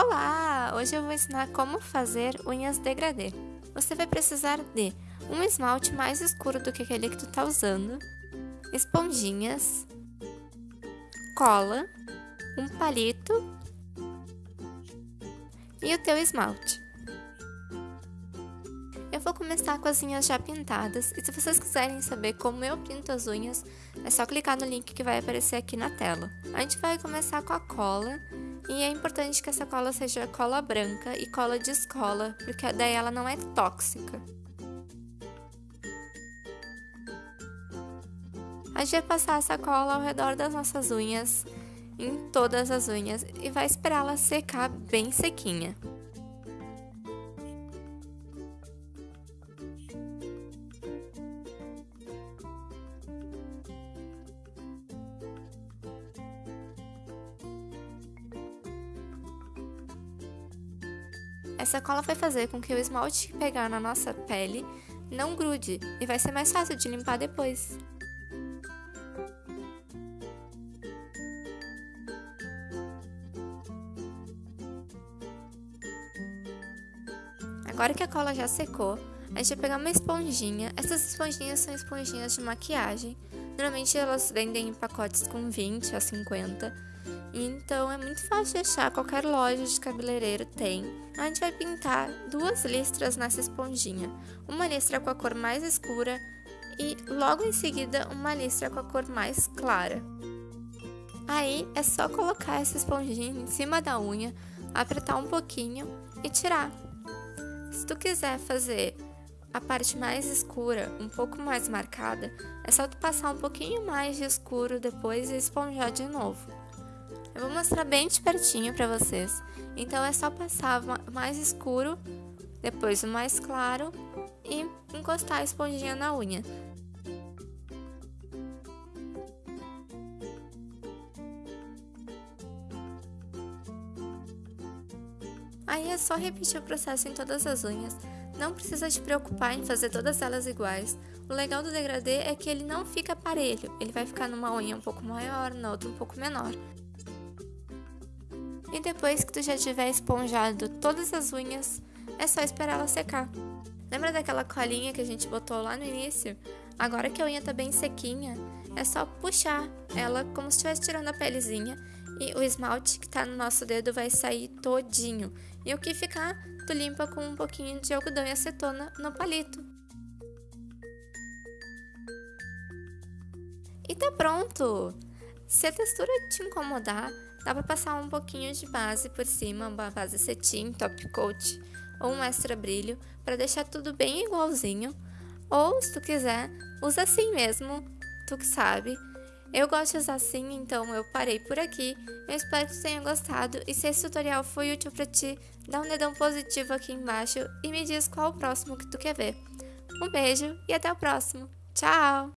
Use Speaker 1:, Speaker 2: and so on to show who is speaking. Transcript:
Speaker 1: Olá! Hoje eu vou ensinar como fazer unhas degradê. Você vai precisar de um esmalte mais escuro do que aquele que tu tá usando, esponjinhas, cola, um palito e o teu esmalte. Eu vou começar com as unhas já pintadas e se vocês quiserem saber como eu pinto as unhas, é só clicar no link que vai aparecer aqui na tela. A gente vai começar com a cola e é importante que essa cola seja cola branca e cola de escola, porque daí ela não é tóxica. A gente vai passar essa cola ao redor das nossas unhas, em todas as unhas, e vai esperar ela secar bem sequinha. Essa cola vai fazer com que o esmalte que pegar na nossa pele não grude e vai ser mais fácil de limpar depois. Agora que a cola já secou, a gente vai pegar uma esponjinha. Essas esponjinhas são esponjinhas de maquiagem. Normalmente elas vendem em pacotes com 20 a 50 então é muito fácil de achar, qualquer loja de cabeleireiro tem. A gente vai pintar duas listras nessa esponjinha. Uma listra com a cor mais escura e logo em seguida uma listra com a cor mais clara. Aí é só colocar essa esponjinha em cima da unha, apertar um pouquinho e tirar. Se tu quiser fazer a parte mais escura, um pouco mais marcada, é só tu passar um pouquinho mais de escuro depois e esponjar de novo. Eu vou mostrar bem de pertinho para vocês. Então é só passar mais escuro, depois o mais claro e encostar a esponjinha na unha. Aí é só repetir o processo em todas as unhas. Não precisa te preocupar em fazer todas elas iguais. O legal do degradê é que ele não fica parelho, ele vai ficar numa unha um pouco maior, na outra um pouco menor. E depois que tu já tiver esponjado todas as unhas, é só esperar ela secar. Lembra daquela colinha que a gente botou lá no início? Agora que a unha tá bem sequinha, é só puxar ela como se estivesse tirando a pelezinha e o esmalte que tá no nosso dedo vai sair todinho. E o que ficar, tu limpa com um pouquinho de algodão e acetona no palito. E tá pronto! Se a textura te incomodar, Dá para passar um pouquinho de base por cima, uma base cetim, top coat ou um extra brilho para deixar tudo bem igualzinho. Ou se tu quiser, usa assim mesmo, tu que sabe. Eu gosto de usar assim, então eu parei por aqui. Eu espero que tu tenha gostado e se esse tutorial foi útil para ti, dá um dedão positivo aqui embaixo e me diz qual o próximo que tu quer ver. Um beijo e até o próximo. Tchau!